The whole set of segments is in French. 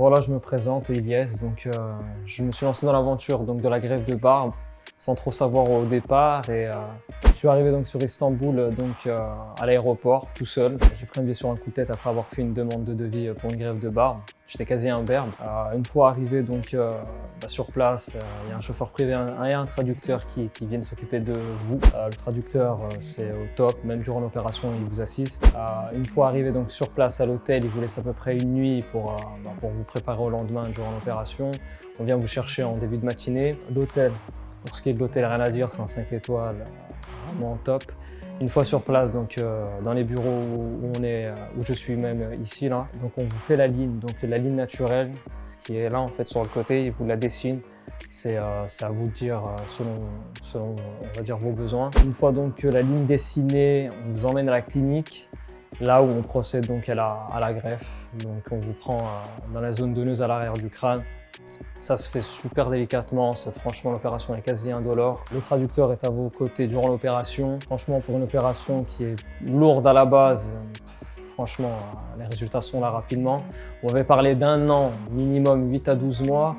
voilà, je me présente, Ilyes. Donc, euh, je me suis lancé dans l'aventure donc de la grève de barbe sans trop savoir au départ. Euh, je suis arrivé donc sur Istanbul, euh, donc euh, à l'aéroport, tout seul. J'ai pris un billet sur un coup de tête après avoir fait une demande de devis pour une grève de barbe. J'étais quasi imberbe. une fois arrivé donc bah, sur place, il y a un chauffeur privé et un traducteur qui, qui viennent s'occuper de vous. le traducteur, c'est au top, même durant l'opération, il vous assiste. une fois arrivé donc sur place à l'hôtel, il vous laisse à peu près une nuit pour, bah, pour vous préparer au lendemain durant l'opération. On vient vous chercher en début de matinée. L'hôtel, pour ce qui est de l'hôtel, rien à dire, c'est un 5 étoiles, euh, vraiment top. Une fois sur place, donc euh, dans les bureaux où, on est, euh, où je suis même ici, là, donc on vous fait la ligne, donc la ligne naturelle, ce qui est là en fait sur le côté, il vous la dessine. C'est à vous de dire selon, selon on va dire, vos besoins. Une fois donc la ligne dessinée, on vous emmène à la clinique, là où on procède donc à la, à la greffe. Donc on vous prend dans la zone donneuse à l'arrière du crâne, ça se fait super délicatement, franchement l'opération est quasi indolore. Le traducteur est à vos côtés durant l'opération. Franchement pour une opération qui est lourde à la base, franchement les résultats sont là rapidement. On avait parlé d'un an, minimum 8 à 12 mois.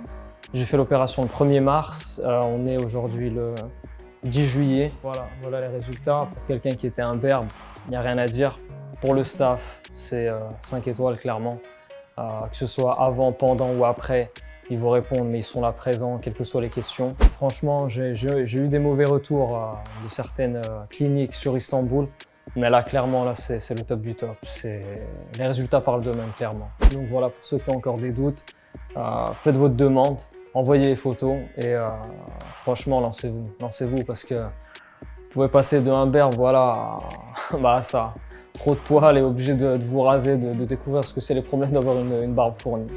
J'ai fait l'opération le 1er mars, euh, on est aujourd'hui le 10 juillet. Voilà, voilà les résultats. Pour quelqu'un qui était un berbe, il n'y a rien à dire. Pour le staff, c'est 5 euh, étoiles clairement. Euh, que ce soit avant, pendant ou après, ils vous répondent, mais ils sont là présents, quelles que soient les questions. Franchement, j'ai eu des mauvais retours euh, de certaines euh, cliniques sur Istanbul, mais là, clairement, là, c'est le top du top. Les résultats parlent d'eux-mêmes, clairement. Donc voilà, pour ceux qui ont encore des doutes, euh, faites votre demande, envoyez les photos et franchement, lancez-vous. Lancez-vous parce que vous pouvez passer de berbe, voilà, bah ça. Trop de poils et obligé de, vous raser, de, découvrir ce que c'est les problèmes d'avoir une barbe fournie.